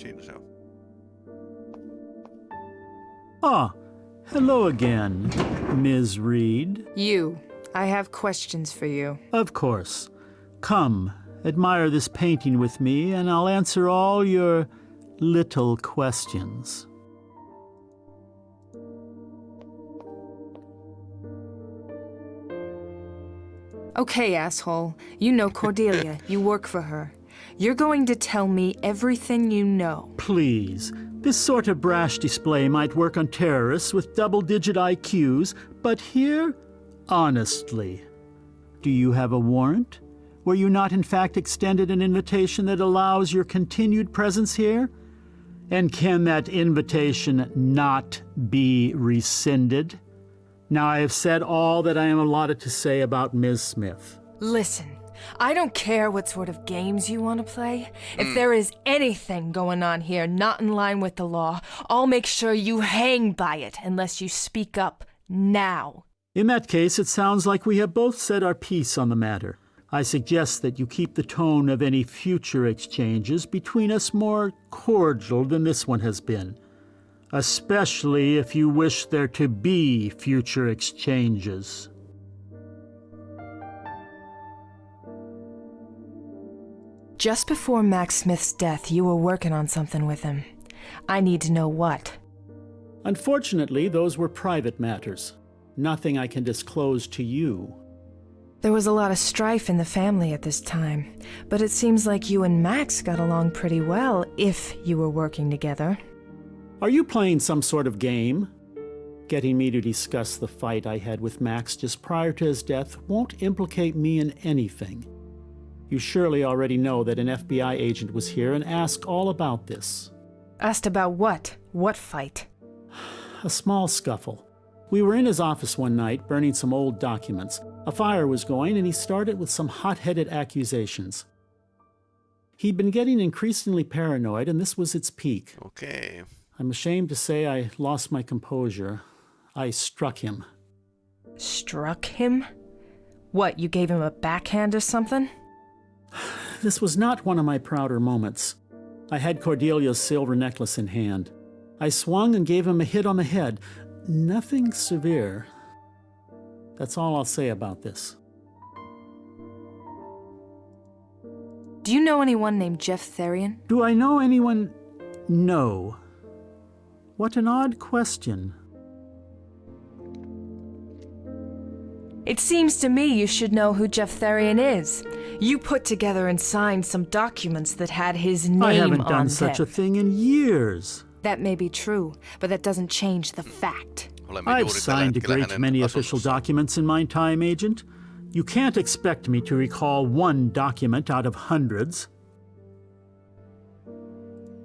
siinä se on. Ah, hello again, Ms. Reed. You. I have questions for you. Of course. Come, admire this painting with me, and I'll answer all your little questions. Okay, asshole. You know Cordelia. you work for her. You're going to tell me everything you know. Please. This sort of brash display might work on terrorists with double-digit IQs, but here, honestly, do you have a warrant? Were you not in fact extended an invitation that allows your continued presence here? And can that invitation not be rescinded? Now I have said all that I am allotted to say about Ms. Smith. Listen, I don't care what sort of games you want to play. If hmm. there is anything going on here not in line with the law, I'll make sure you hang by it unless you speak up now. In that case, it sounds like we have both said our piece on the matter. I suggest that you keep the tone of any future exchanges between us more cordial than this one has been, especially if you wish there to be future exchanges. Just before Max Smith's death, you were working on something with him. I need to know what. Unfortunately, those were private matters. Nothing I can disclose to you. There was a lot of strife in the family at this time, but it seems like you and Max got along pretty well if you were working together. Are you playing some sort of game? Getting me to discuss the fight I had with Max just prior to his death won't implicate me in anything. You surely already know that an FBI agent was here and asked all about this. Asked about what? What fight? A small scuffle. We were in his office one night, burning some old documents. A fire was going, and he started with some hot-headed accusations. He'd been getting increasingly paranoid, and this was its peak. Okay. I'm ashamed to say I lost my composure. I struck him. Struck him? What, you gave him a backhand or something? This was not one of my prouder moments. I had Cordelia's silver necklace in hand. I swung and gave him a hit on the head. Nothing severe. That's all I'll say about this. Do you know anyone named Jeff Therian? Do I know anyone? No. What an odd question. It seems to me you should know who Jeff Therian is. You put together and signed some documents that had his name I haven't on done such a thing in years. That may be true, but that doesn't change the fact. Olemme I've signed a great many official documents in my time, Agent. You can't expect me to recall one document out of hundreds.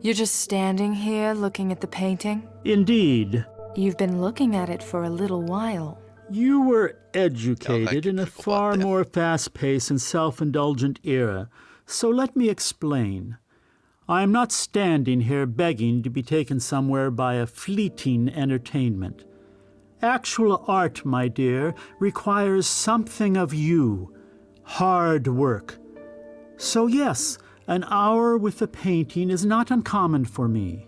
You're just standing here looking at the painting? Indeed, You've been looking at it for a little while. You were educated in a far more fast-paced and self-indulgent era, so let me explain. I am not standing here begging to be taken somewhere by a fleeting entertainment. Actual art, my dear, requires something of you. Hard work. So yes, an hour with the painting is not uncommon for me.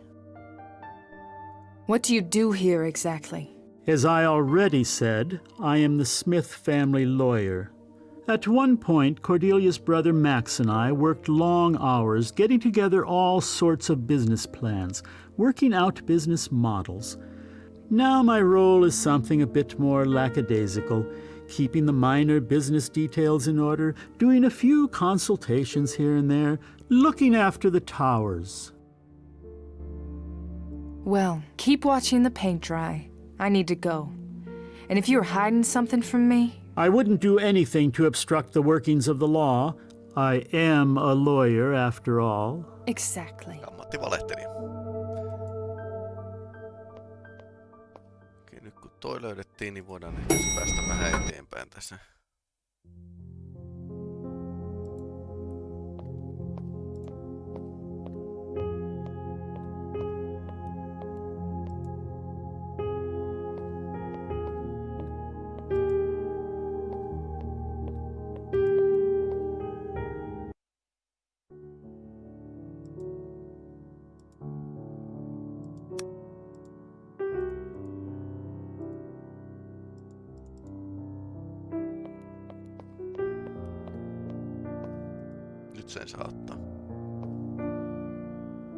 What do you do here exactly? As I already said, I am the Smith family lawyer. At one point, Cordelia's brother Max and I worked long hours getting together all sorts of business plans, working out business models. Now my role is something a bit more lackadaisical, keeping the minor business details in order, doing a few consultations here and there, looking after the towers. Well, keep watching the paint dry. I need to go. And if you're hiding something from me, I wouldn't do anything to obstruct the workings of the law. I am a lawyer, after all. exactly. Ammattivalehtelija. Okei, nyt kun toi löydettiin, niin voidaan ehkä päästä vähän eteenpäin tässä.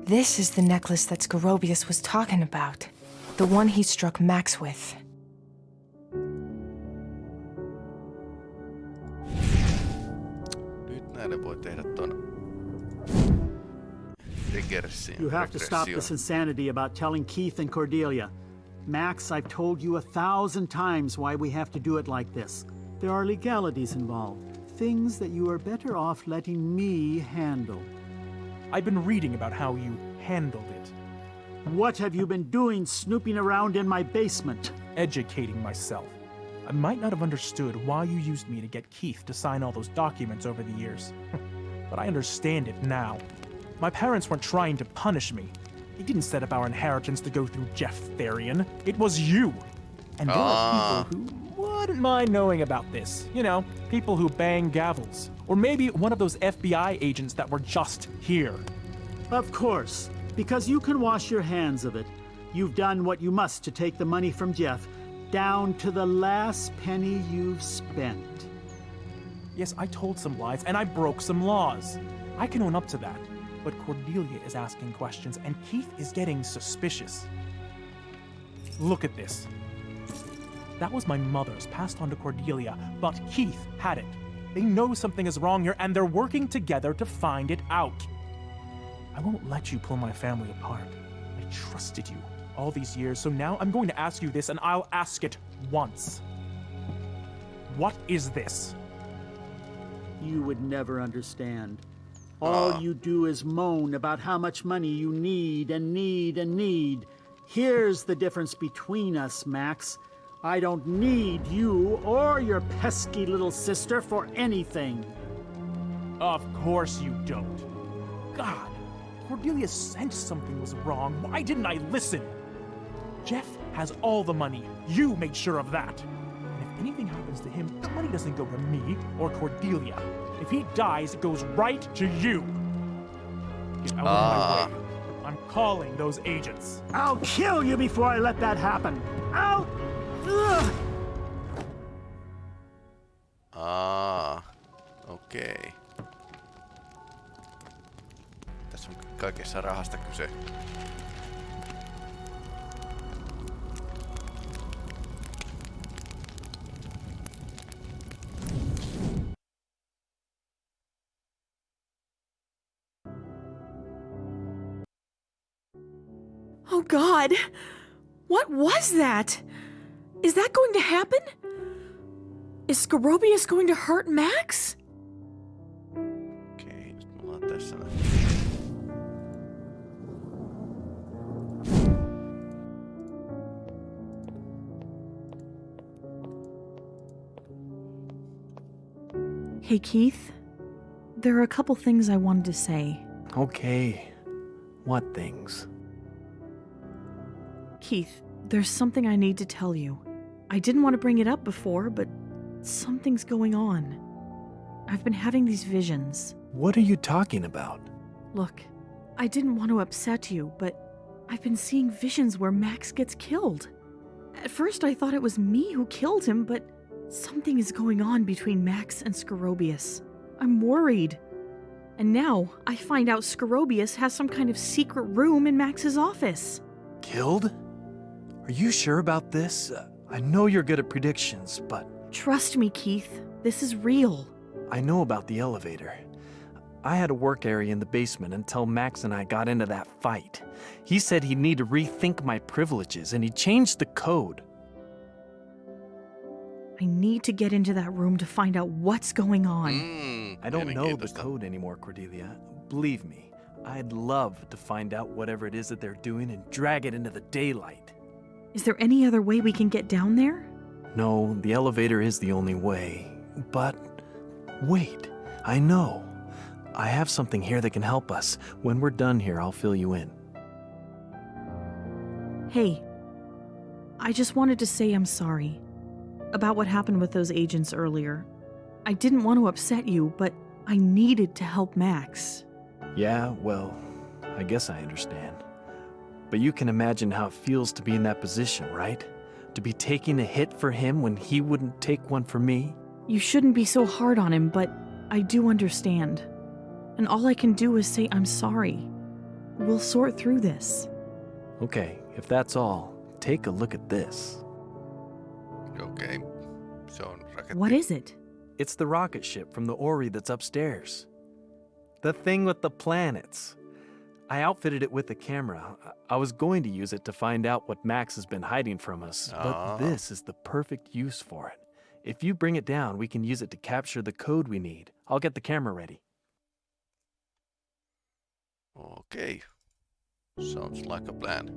This is the necklace that Scorobius was talking about. The one he struck Max with. Nyt näille voi tehdä ton You have to stop this insanity about telling Keith and Cordelia. Max, I've told you a thousand times why we have to do it like this. There are legalities involved, things that you are better off letting me handle. I've been reading about how you handled it, What have you been doing snooping around in my basement? educating myself. I might not have understood why you used me to get Keith to sign all those documents over the years, but I understand it now. My parents weren't trying to punish me. They didn't set up our inheritance to go through Jeff Therian. It was you. And there Ah. are people who wouldn't mind knowing about this. You know, people who bang gavels. Or maybe one of those FBI agents that were just here. Of course, because you can wash your hands of it. You've done what you must to take the money from Jeff, down to the last penny you've spent. Yes, I told some lies and I broke some laws. I can own up to that. But Cordelia is asking questions and Keith is getting suspicious. Look at this. That was my mother's, passed on to Cordelia, but Keith had it. They know something is wrong here and they're working together to find it out. I won't let you pull my family apart. I trusted you all these years, so now I'm going to ask you this and I'll ask it once. What is this? You would never understand. All you do is moan about how much money you need and need and need. Here's the difference between us, Max. I don't need you or your pesky little sister for anything. Of course you don't. God, Cordelia sensed something was wrong. Why didn't I listen? Jeff has all the money. You made sure of that. And if anything happens to him, the money doesn't go to me or Cordelia. If he dies, it goes right to you. Get out Ah. of my way. I'm calling those agents. I'll kill you before I let that happen. I'll. Okei. Tässä on kaikessa rahasta kyse. Oh God! What was that? Is that going to happen? Is Scorobius going to hurt Max? Okei, nyt me ollaan tässä näin. Hey, Keith. There are a couple things I wanted to say. Okay. What things? Keith, there's something I need to tell you. I didn't want to bring it up before, but something's going on. I've been having these visions. What are you talking about? Look, I didn't want to upset you, but I've been seeing visions where Max gets killed. At first, I thought it was me who killed him, but something is going on between Max and Scorobius. I'm worried. And now I find out Scorobius has some kind of secret room in Max's office. Killed? Are you sure about this? Uh, I know you're good at predictions, but Trust me, Keith. This is real. I know about the elevator. I had a work area in the basement until Max and I got into that fight. He said he'd need to rethink my privileges, and he changed the code. I need to get into that room to find out what's going on. Mm, I don't know the code anymore, Cordelia. Believe me, I'd love to find out whatever it is that they're doing and drag it into the daylight. Is there any other way we can get down there? No, the elevator is the only way. But wait, I know. I have something here that can help us. When we're done here, I'll fill you in. Hey, I just wanted to say I'm sorry about what happened with those agents earlier. I didn't want to upset you, but I needed to help Max. Yeah, well, I guess I understand. But you can imagine how it feels to be in that position, right? To be taking a hit for him when he wouldn't take one for me? You shouldn't be so hard on him, but I do understand. And all I can do is say I'm sorry. We'll sort through this. Okay, if that's all, take a look at this. Okay. Se on raketti. What is it? It's the rocket ship from the orrery that's upstairs. The thing with the planets. I outfitted it with a camera. I I was going to use it to find out what Max has been hiding from us, but ah. this is the perfect use for it. If you bring it down, we can use it to capture the code we need. I'll get the camera ready. Okei. Sounds like a plan.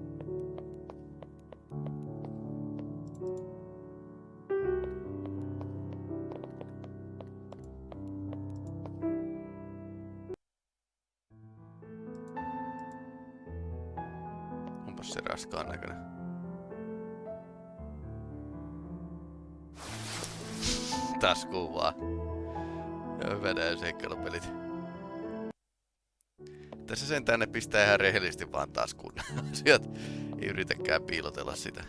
Onpas se raskaan näköinen. Taas kuvaa. Joo, Venäjän seikkailupelit. Tässä sentään ne pistää ihan rehellisesti vaan taskuun asiat. Ei yritäkään piilotella sitä.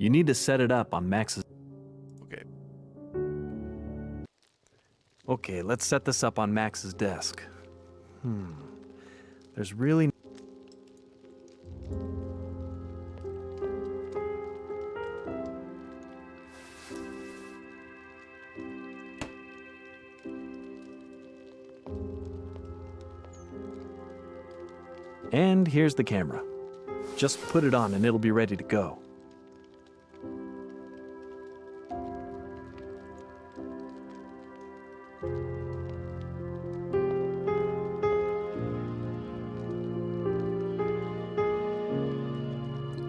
You need to set it up on Max's. Okei. Okay, let's set this up on Max's desk. Hmm. There's really. And here's the camera. Just put it on and it'll be ready to go.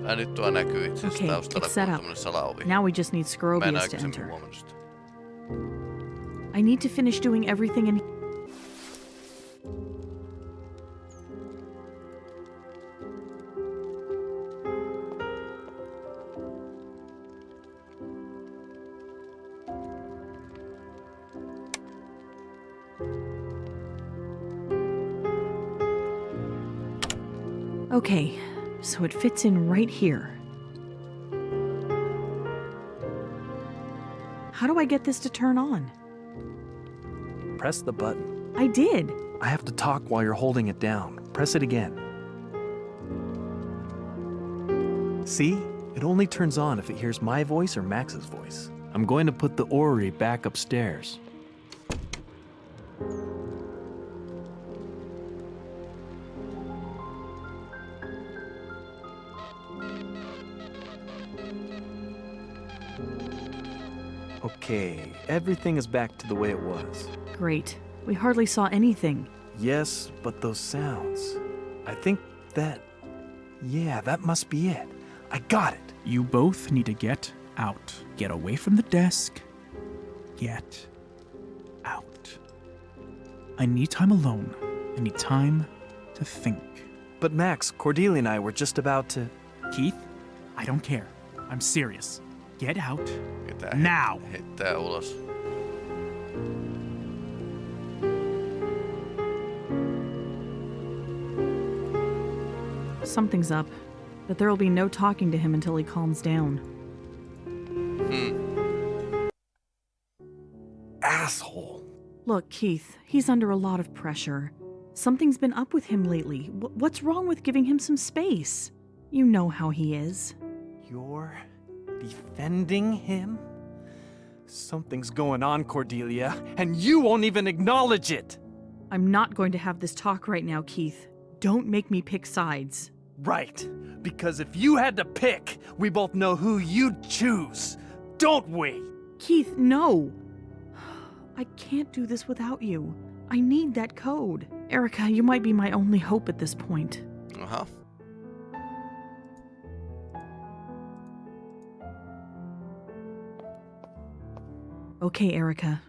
Ai nyt tuo näkyy itse asiassa Okay, it's set up. Now we just need Mä Scorobius to enter. I need to finish doing everything in. Okay, so it fits in right here. How do I get this to turn on? Press the button. I did. I have to talk while you're holding it down. Press it again. See? It only turns on if it hears my voice or Max's voice. I'm going to put the orrery back upstairs. Okay, everything is back to the way it was. Great. We hardly saw anything. Yes, but those sounds. I think that. Yeah, that must be it. I got it. You both need to get out. Get away from the desk. Get out. I need time alone. I need time to think. But Max, Cordelia and I were just about to. Keith, I don't care. I'm serious. Get out. Ketää Now. heittää ulos. Something's up, but there'll be no talking to him until he calms down. Hmm. Asshole. Look, Keith, he's under a lot of pressure. Something's been up with him lately. Wh- what's wrong with giving him some space? You know how he is. You're defending him? Something's going on, Cordelia, and you won't even acknowledge it! I'm not going to have this talk right now, Keith. Don't make me pick sides. Right, because if you had to pick, we both know who you'd choose, don't we? Keith, no! I can't do this without you. I need that code. Erica, you might be my only hope at this point. Aha. Okay, Erica.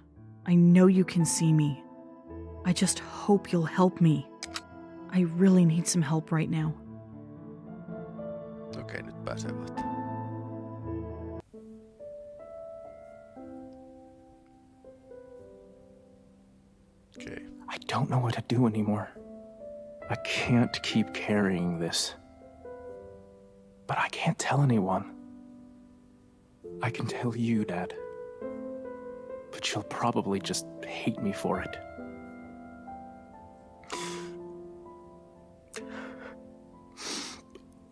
I know you can see me. I just hope you'll help me. I really need some help right now. Okei, nyt pääsee vasta. Okei. I don't know what to do anymore. I can't keep carrying this. But I can't tell anyone. I can tell you, Dad. But you'll probably just hate me for it.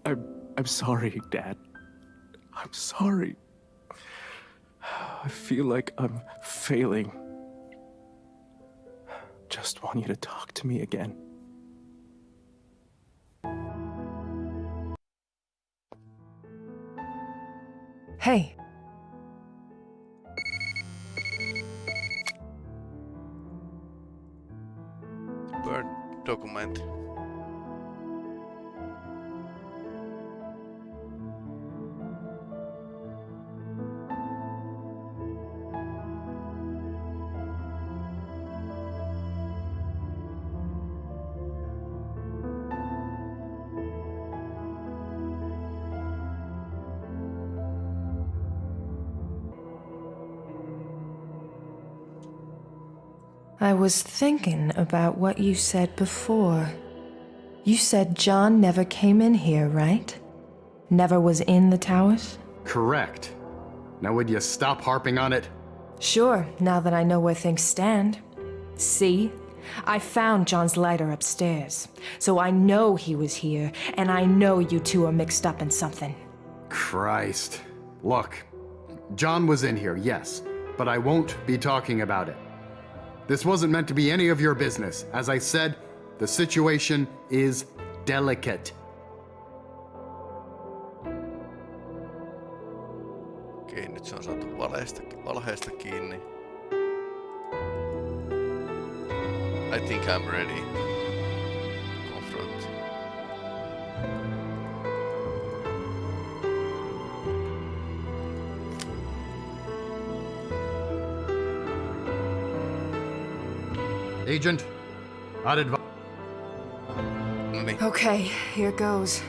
I'm, I'm sorry, Dad. I'm sorry. I feel like I'm failing. Just want you to talk to me again. Hey, документи. Was thinking about what you said before. You said John never came in here, right? Never was in the towers? Correct. Now would you stop harping on it? Sure, now that I know where things stand. See? I found John's lighter upstairs. So I know he was here, and I know you two are mixed up in something. Christ. Look, John was in here, yes, but I won't be talking about it. This wasn't meant to be any of your business. As I said, the situation is delicate. Okei, nyt se on saatu valheesta, valheesta kiinni. I think I'm ready. Agent, I'd advise. Okay, here goes.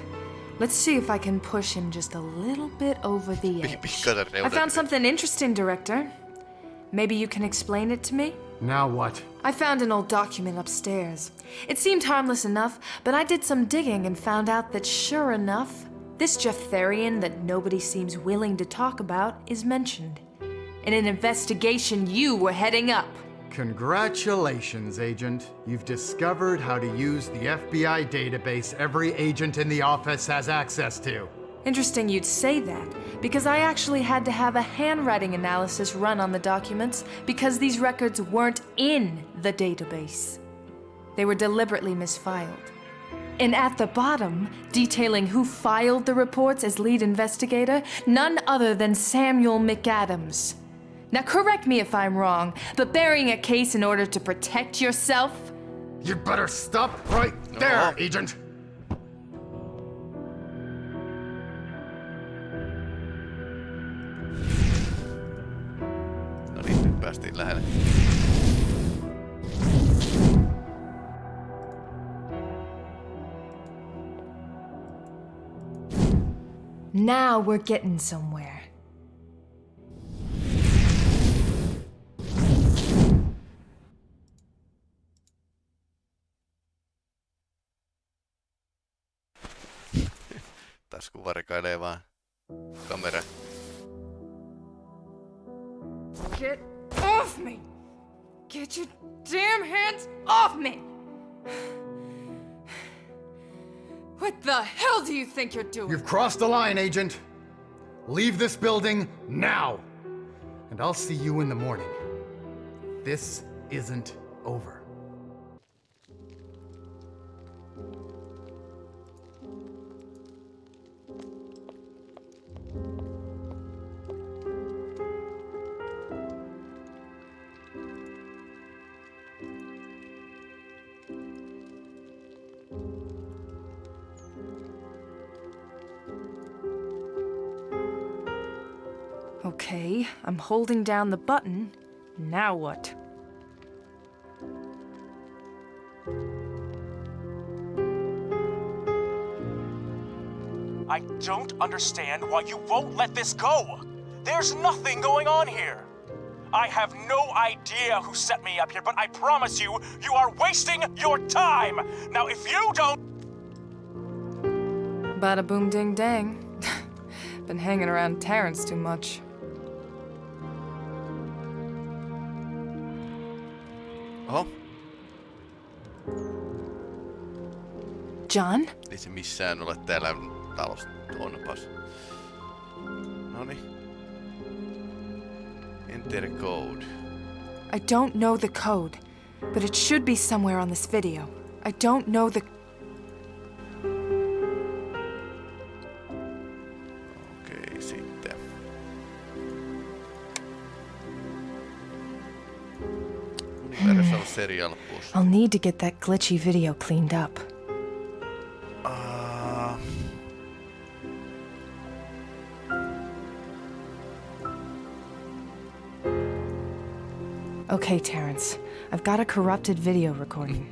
Let's see if I can push him just a little bit over the edge. I found something interesting, Director. Maybe you can explain it to me? Now what? I found an old document upstairs. It seemed harmless enough, but I did some digging and found out that sure enough, this Jeff Therian that nobody seems willing to talk about is mentioned. In an investigation you were heading up. Congratulations, Agent. You've discovered how to use the FBI database every agent in the office has access to. Interesting you'd say that, because I actually had to have a handwriting analysis run on the documents because these records weren't in the database. They were deliberately misfiled. And at the bottom, detailing who filed the reports as lead investigator, none other than Samuel McAdams. Now, correct me if I'm wrong, but burying a case in order to protect yourself? You'd better stop right there, No. Agent. No niin, nyt päästiin lähelle. Now we're getting somewhere. Tasku varkailee vaan kamera. Get off me! Get your damn hands off me! What the hell do you think you're doing? You've crossed the line, Agent. Leave this building now. And I'll see you in the morning. This isn't over. Holding down the button. Now what? I don't understand why you won't let this go. There's nothing going on here. I have no idea who set me up here, but I promise you, you are wasting your time! Now, if you don't. Bada boom ding dang. Been hanging around Terrence too much. John? ei se missään ole täällä talossa. Onpas. Noni. Enter code. I don't know the code, but it should be somewhere on this video. I don't know the. Okei, sitten. Universal Serial Bus. I'll need to get that glitchy video cleaned up. Okay, Terrence. I've got a corrupted video recording.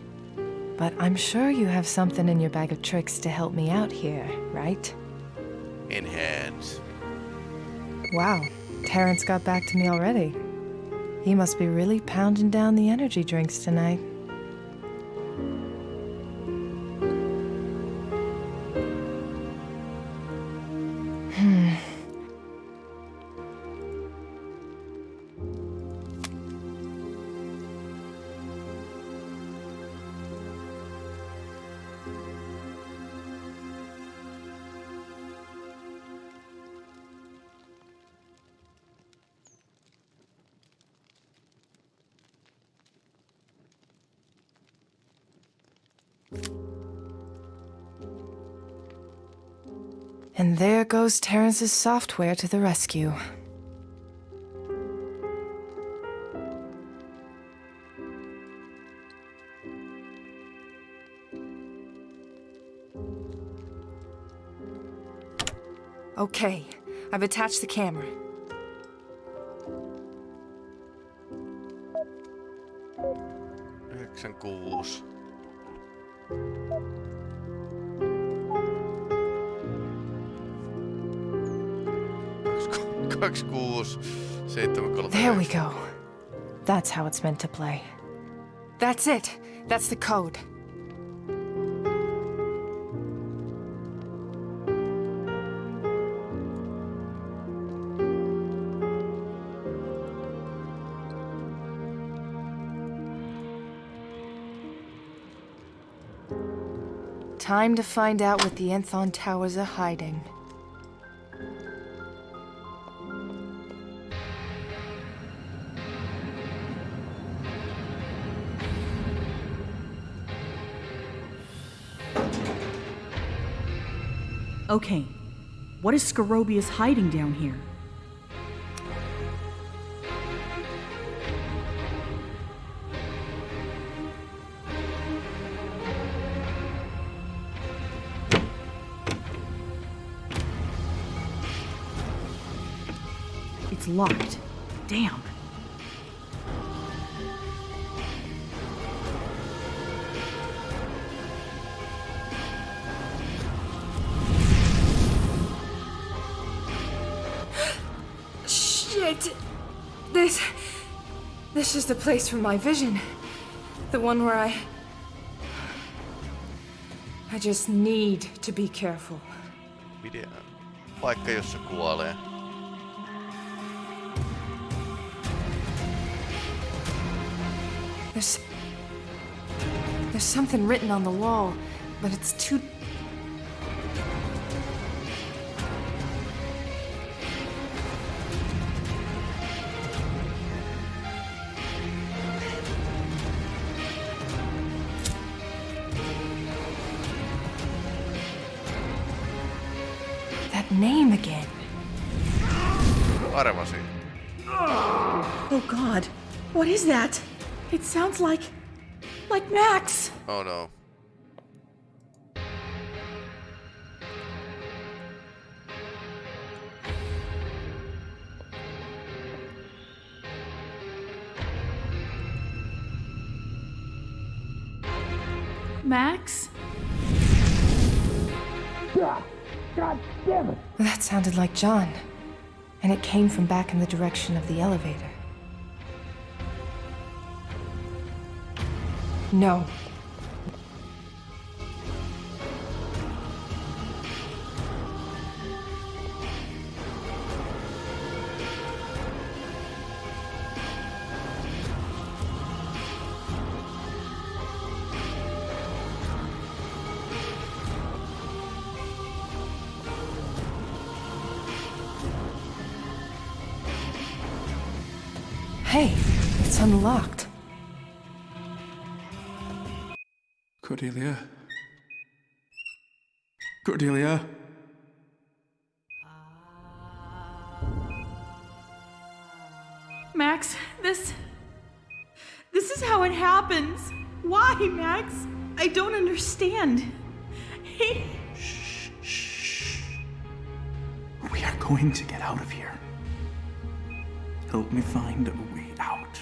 But I'm sure you have something in your bag of tricks to help me out here, right? enhance. Wow, Terrence got back to me already. He must be really pounding down the energy drinks tonight. Goes Terrence's software to the rescue. Okay, I've attached the camera. Yhdeksän kuusi. Kaksi ku- Kaksi kuusi. Seitsemän kolme. There we go. That's how it's meant to play. That's it. That's the code. Time to find out what the Enthon Towers are hiding. Okay, what is Scorobius hiding down here? It's locked. Damn. The place from my vision. The one where I. I just need to be careful. Video. Paikka, jossa kuolee. There's. There's something written on the wall, but it's too. Is that? It sounds like. like Max! Oh no. Max? Ah, God damn it! That sounded like John. And it came from back in the direction of the elevator. No. Cordelia? Cordelia? Max, this. This is how it happens. Why, Max? I don't understand. He. We are going to get out of here. Help me find a way out.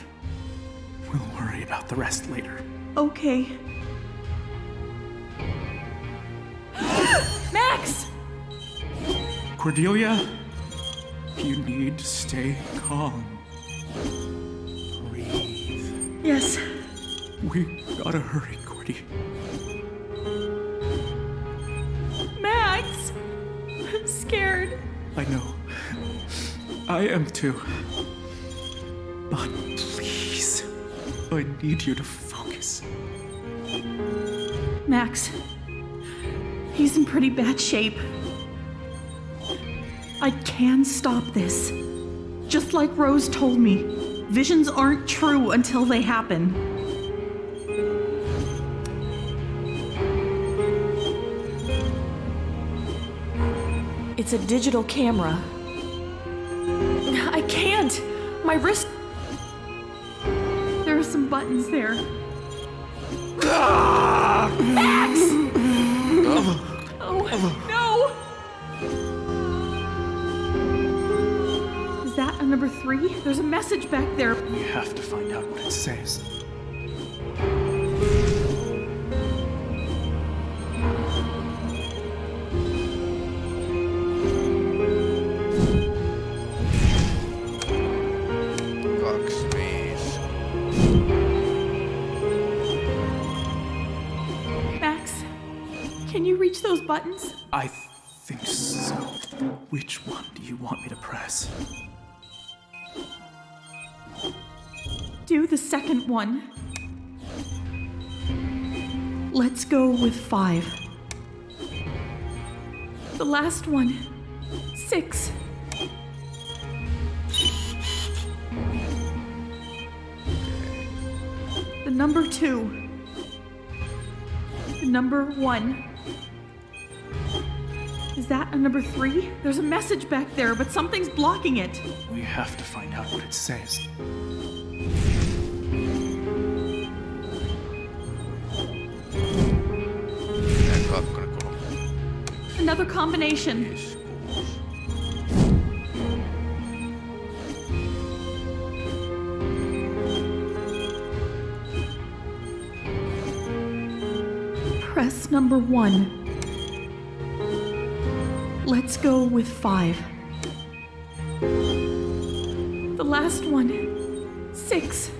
We'll worry about the rest later. Okay. Cordelia, you need to stay calm. Breathe. Yes. We gotta hurry, Cordy. Max! I'm scared. I know. I am too. But please, I need you to focus. Max. He's in pretty bad shape. Can stop this. Just like Rose told me, visions aren't true until they happen. It's a digital camera. I can't! My wrist. There's a message back there. We have to find out what it says. Kaksi. Max, can you reach those buttons? I think so. Which one do you want me to press? The second one. Let's go with five. The last one. Six. The number two. The number one. Is that a number three? There's a message back there, but something's blocking it. We have to find out what it says. Another combination. Press number one. Let's go with five. The last one. Six.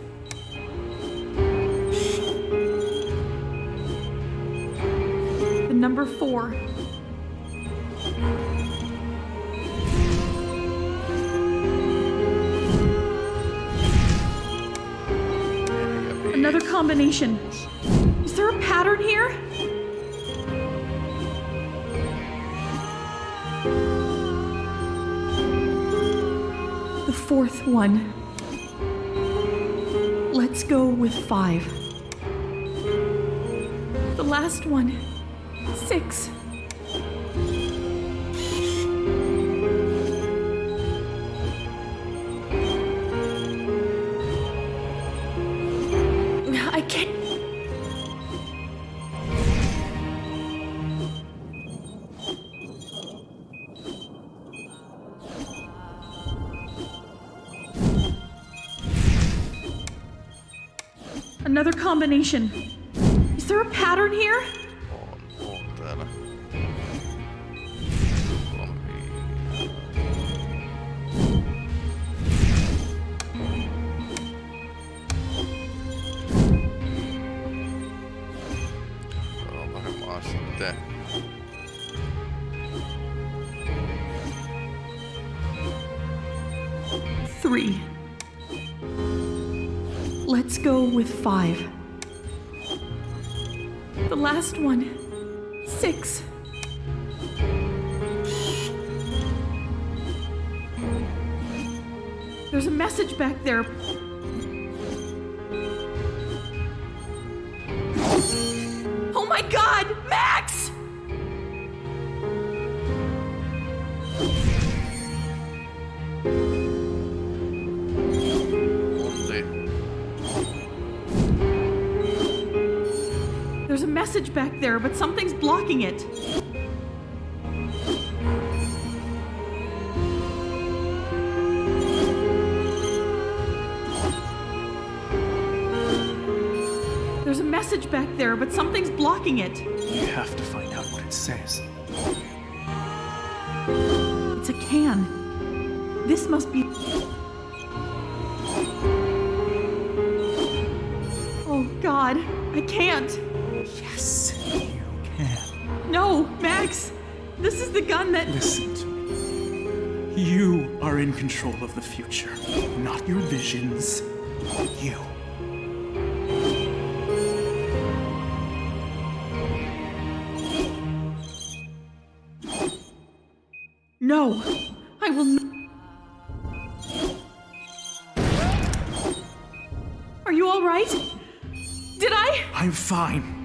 The number four. Another combination. Is there a pattern here? The fourth one. Let's go with five. The last one. Six. combination. Is there a pattern here? Three. Let's go with five. Last one, six. There's a message back there. Message back there, but something's blocking it. There's a message back there, but something's blocking it. We have to find out what it says. It's a can. This must be. That. Listen to me. You are in control of the future, not your visions. You. No! I will not. Are you alright? Did I? I'm fine.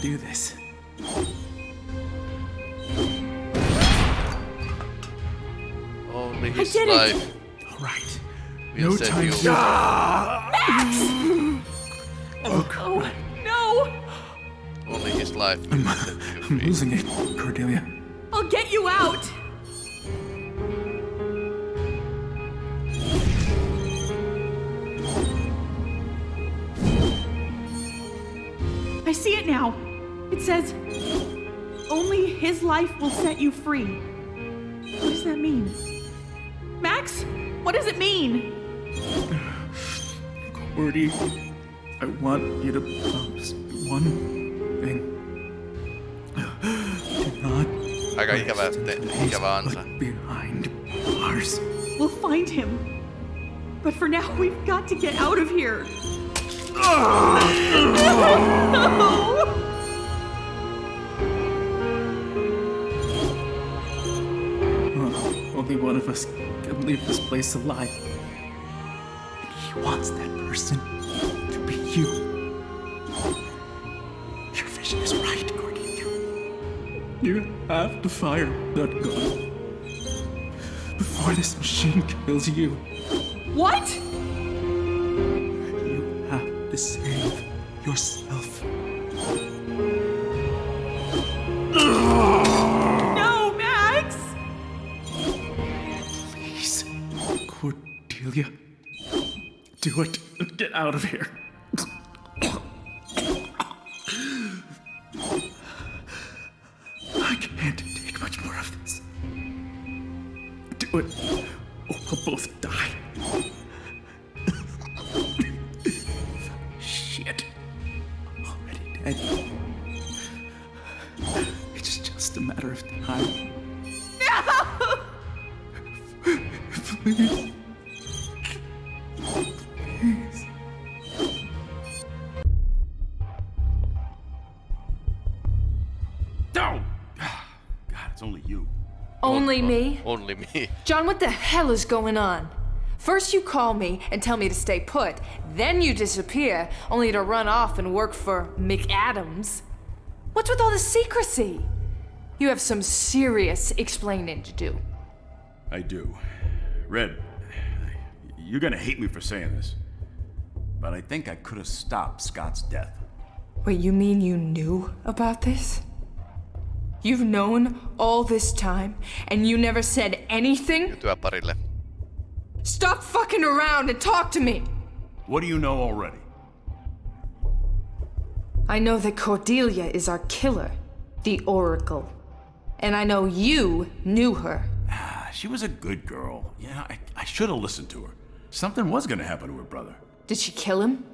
Do this. Only his did it. life All right. will No time you to. Oh, no! Only his life will set you I'm uh, free. losing it, Cordelia. I'll get you out! I see it now. It says, only his life will set you free. What does that mean? Max, what does it mean? Cordy, I want you to promise one thing. Do not Aika ikävä, te, ikävä ansa. look behind bars. We'll find him. But for now, we've got to get out of here. Uh, only one of us can leave this place alive. And he wants that person to be you. Your vision is right, Cordelia. You have to fire that gun before this machine kills you. What? You have to save yourself. Do it get out of here. I can't take much more of this. Do it, or we'll both die. Shit. Already dead. It's just a matter of time. Please. Please. Only me? Only me. John, what the hell is going on? First you call me and tell me to stay put, then you disappear, only to run off and work for McAdams. What's with all the secrecy? You have some serious explaining to do. I do. Red, you're gonna hate me for saying this, but I think I could have stopped Scott's death. Wait, you mean you knew about this? You've known all this time, and you never said anything? Työparille. Stop fucking around and talk to me! What do you know already? I know that Cordelia is our killer, the Oracle. And I know you knew her. Ah, She was a good girl. Yeah, I, I should have listened to her. Something was gonna happen to her brother. Did she kill him?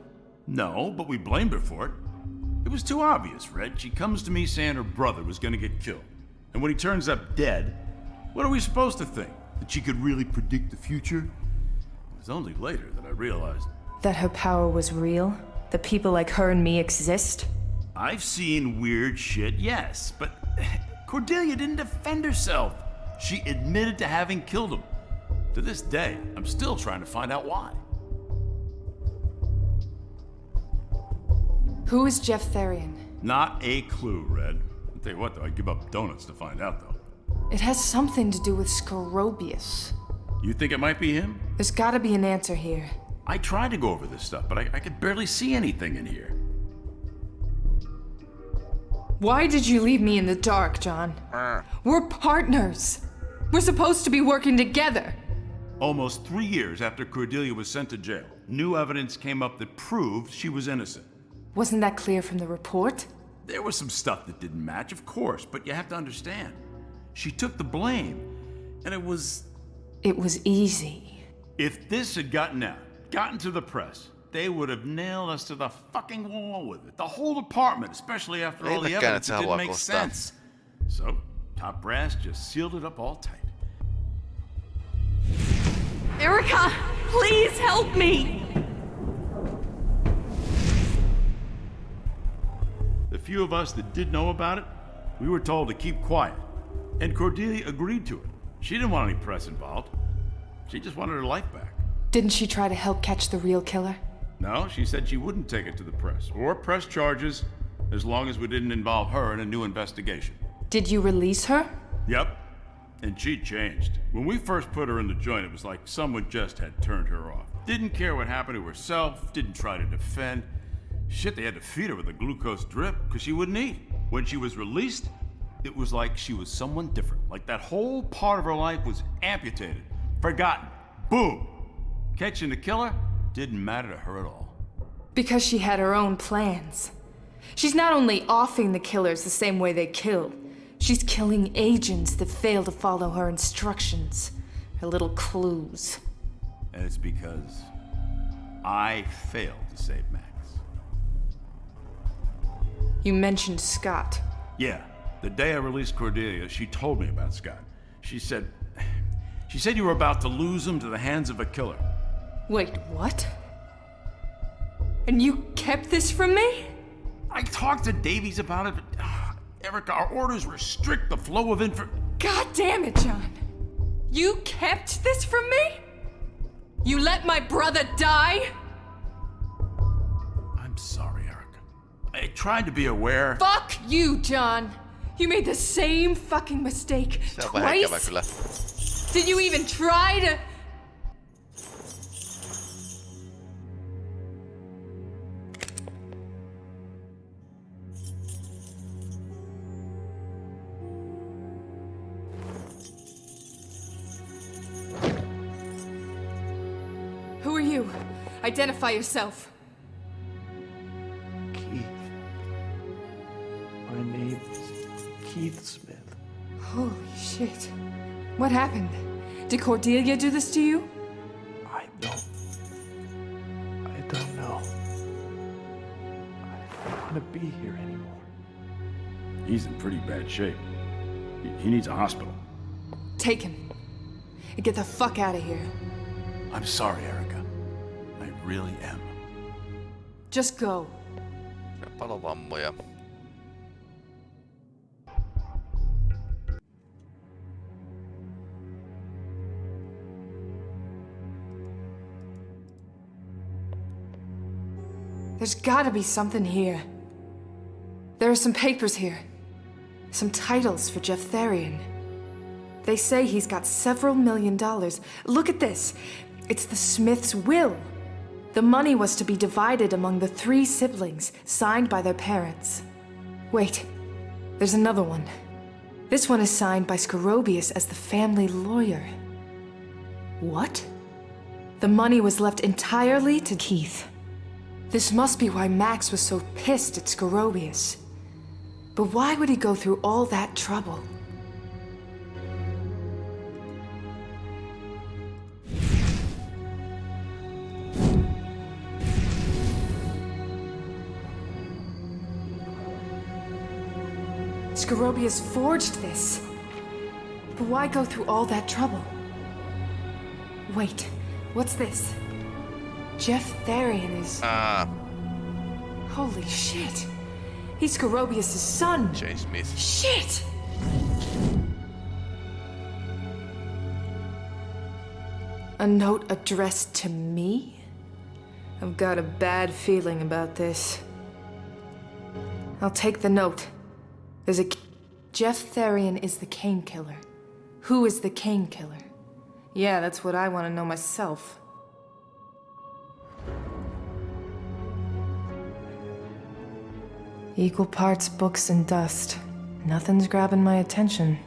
No, but we blamed her for it. It was too obvious, Red. She comes to me saying her brother was gonna get killed. And when he turns up dead, what are we supposed to think? That she could really predict the future? It was only later that I realized That her power was real? That people like her and me exist? I've seen weird shit, yes, but Cordelia didn't defend herself. She admitted to having killed him. To this day, I'm still trying to find out why. Who is Jeff Therian? Not a clue, Red. I'll tell you what, though, I'd give up donuts to find out, though. It has something to do with Scorobius. You think it might be him? There's gotta be an answer here. I tried to go over this stuff, but I, I could barely see anything in here. Why did you leave me in the dark, John? Uh. We're partners. We're supposed to be working together. Almost three years after Cordelia was sent to jail, new evidence came up that proved she was innocent. Wasn't that clear from the report? There was some stuff that didn't match, of course, but you have to understand. She took the blame, and it was. It was easy. If this had gotten out, gotten to the press, they would have nailed us to the fucking wall with it. The whole department, especially after all the evidence, it didn't make kostaa. sense. So, top brass just sealed it up all tight. Erica, please help me! The few of us that did know about it, we were told to keep quiet. And Cordelia agreed to it. She didn't want any press involved. She just wanted her life back. Didn't she try to help catch the real killer? No, she said she wouldn't take it to the press or press charges as long as we didn't involve her in a new investigation. Did you release her? Yep. And she changed. When we first put her in the joint, it was like someone just had turned her off. Didn't care what happened to herself, didn't try to defend. Shit, they had to feed her with a glucose drip because she wouldn't eat. When she was released, it was like she was someone different. Like that whole part of her life was amputated, forgotten. Boom! Catching the killer didn't matter to her at all. Because she had her own plans. She's not only offing the killers the same way they kill, she's killing agents that fail to follow her instructions, her little clues. And it's because I failed to save Max. You mentioned Scott. Yeah, the day I released Cordelia, she told me about Scott. She said, she said you were about to lose him to the hands of a killer. Wait, what? And you kept this from me? I talked to Davies about it, but uh, Erica, our orders restrict the flow of info. God damn it, John. You kept this from me? You let my brother die? I'm sorry. I tried to be aware. Fuck you, John. You made the same fucking mistake Se on vähän ikävä twice. Did you even try to? Who are you? Identify yourself. Keith Smith. Holy shit. What happened? Did Cordelia do this to you? I don't. I don't know. I don't want to be here anymore. He's in pretty bad shape. He, he needs a hospital. Take him. And get the fuck out of here. I'm sorry, Erica. I really am. Just go. Palovammoja. There's gotta be something here. There are some papers here. Some titles for Jeff Therian. They say he's got several million dollars. Look at this. It's the Smiths' will. The money was to be divided among the three siblings, signed by their parents. Wait, there's another one. This one is signed by Scorobius as the family lawyer. What? The money was left entirely to Keith. This must be why Max was so pissed at Scorobius. But why would he go through all that trouble? Scorobius forged this. But why go through all that trouble? Wait, what's this? Jeff Therian is. Ah, Holy shit! He's Scorobius' son! Jane Smith. Shit! A note addressed to me? I've got a bad feeling about this. I'll take the note. There's a. Jeff Therian is the Kane killer. Who is the Kane killer? Yeah, that's what I want to know myself. Equal parts books and dust. Nothing's grabbing my attention.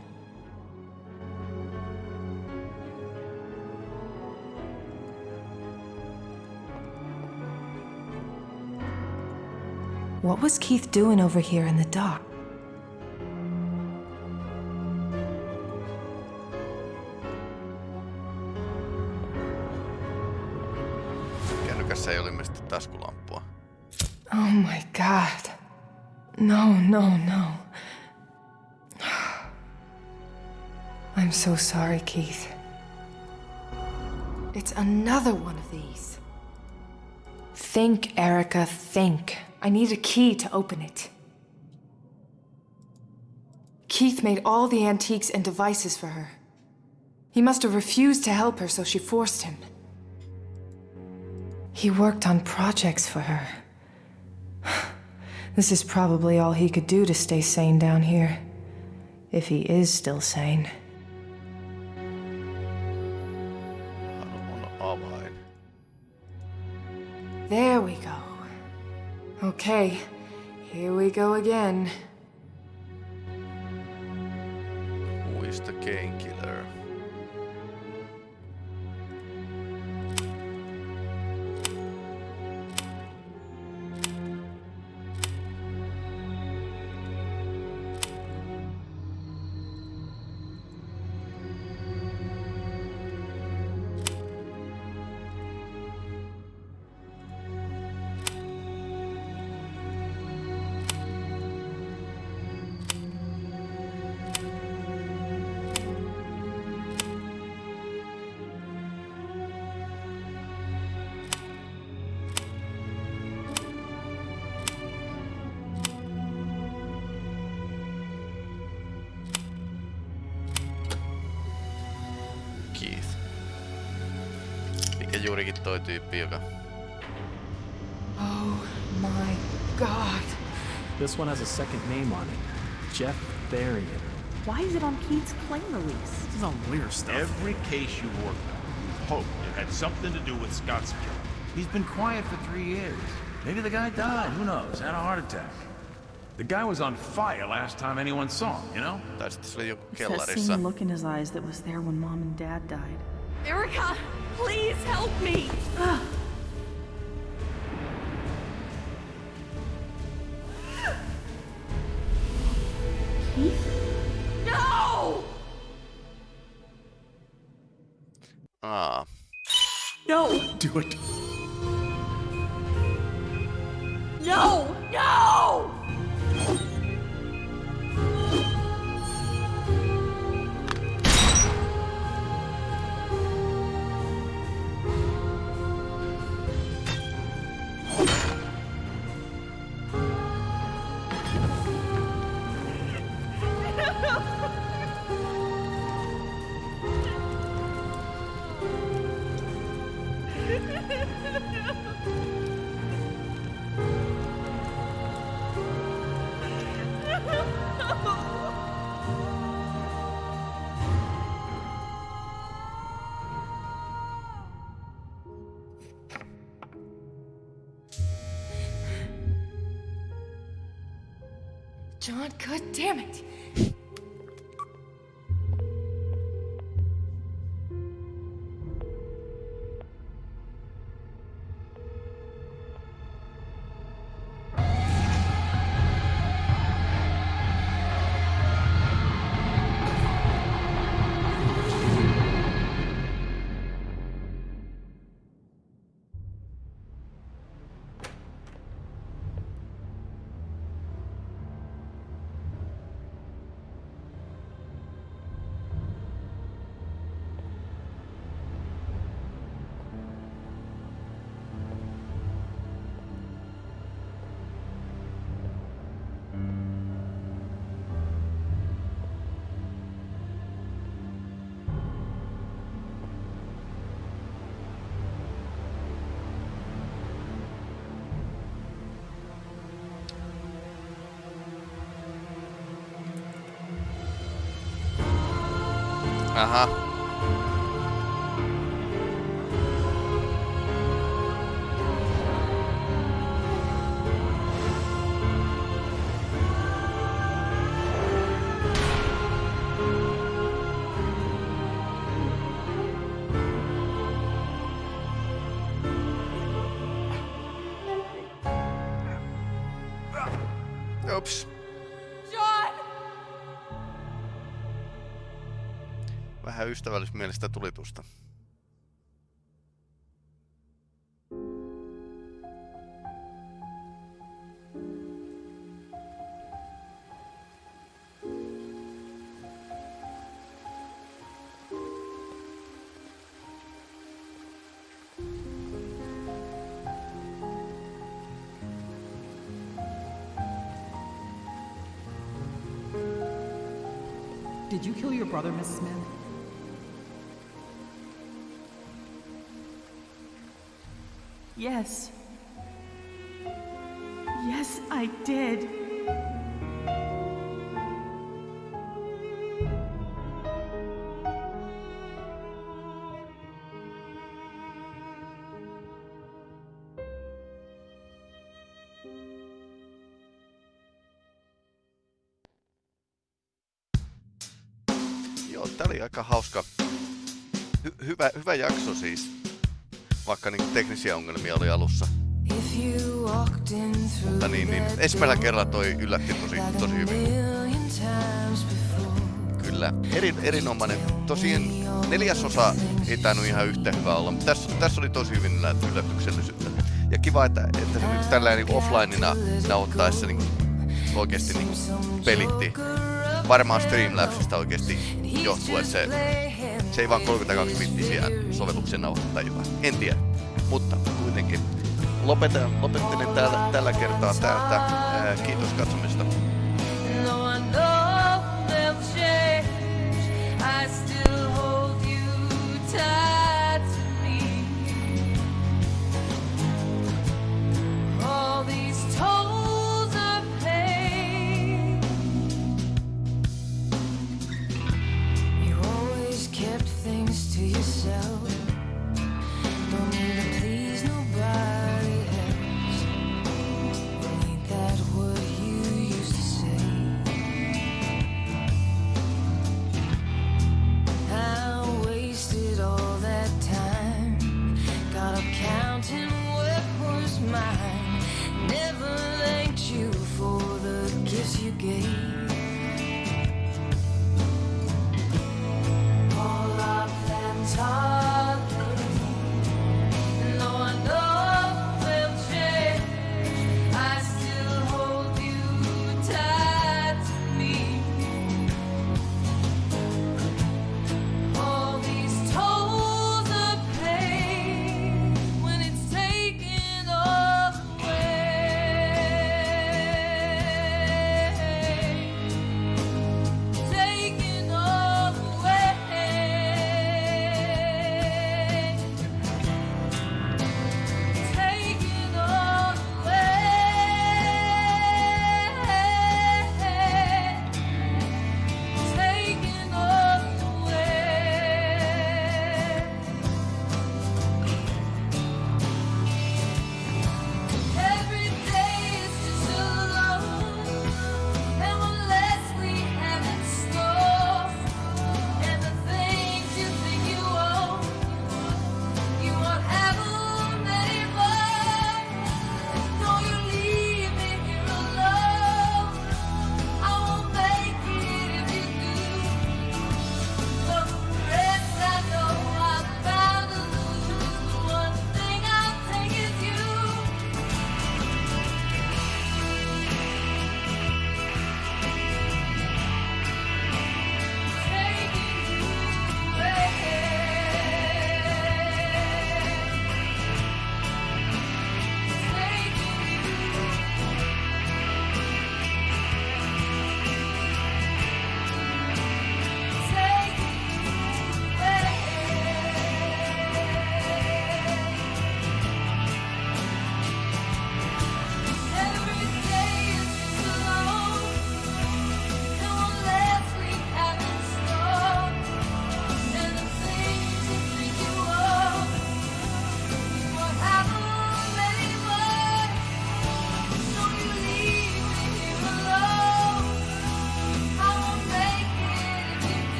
What was Keith doing over here in the dock? Kännykässä ei ole ilmeisesti taskulampua. Oh my god. No, no, no. I'm so sorry, Keith. It's another one of these. Think, Erica, think. I need a key to open it. Keith made all the antiques and devices for her. He must have refused to help her, so she forced him. He worked on projects for her. This is probably all he could do to stay sane down here. If he is still sane. There we go. Okay, here we go again. Who is the killer? Juurikin toi tyyppi, joka... Oh my god. This one has a second name on it Jeff Therian. Why is it on Keith's claim release? This is all lawyer stuff. Every case you worked on, you hoped it had something to do with Scott's killing. He's been quiet for three years. Maybe the guy died, who knows, had a heart attack. The guy was on fire last time anyone saw him, you know? Tai sitten se oli joku It's that same look in his eyes that was there when mom and dad died. Erica, please help me! Keith? No! Aa, No! Do it. No! No! God damn it. Aha. Ystävällismielistä tulitusta. Did you kill your brother, Miss Smith? Yes. Yes, I did. Joo, tää oli aika hauska. Hy- hyvä, hyvä jakso siis. Vaikka niin teknisiä ongelmia oli alussa. Mutta niin, niin ensimmäisellä kerralla toi yllätti tosi, tosi hyvin. Kyllä, eri, erinomainen. Tosiaan neljäsosa ei tainnut ihan yhtä hyvä olla, mutta tässä, tässä oli tosi hyvin yllätyksellisyyttä. Ja kiva, että, että se nyt tällä niin offlineina nauhoittaessa niin oikeasti niin pelitti. Varmaan Streamlabsista oikeasti johtuu, että se, se ei vaan 32 bittisiä sovelluksen nauhoita tajua. En tiedä, mutta kuitenkin. Lopetan, lopettelen täällä, tällä kertaa täältä. Ää, kiitos katsomisesta.